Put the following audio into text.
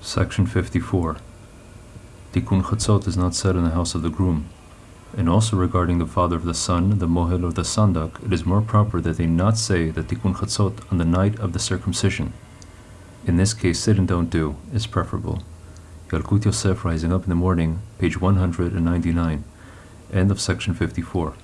Section 54. Tikkun Chatzot is not said in the house of the groom. And also regarding the father of the son, the mohel or the sandak, it is more proper that they not say the Tikkun Chatzot on the night of the circumcision. In this case, sit and don't do is preferable. Yalkut Yosef Rising Up in the Morning, page 199. End of section 54.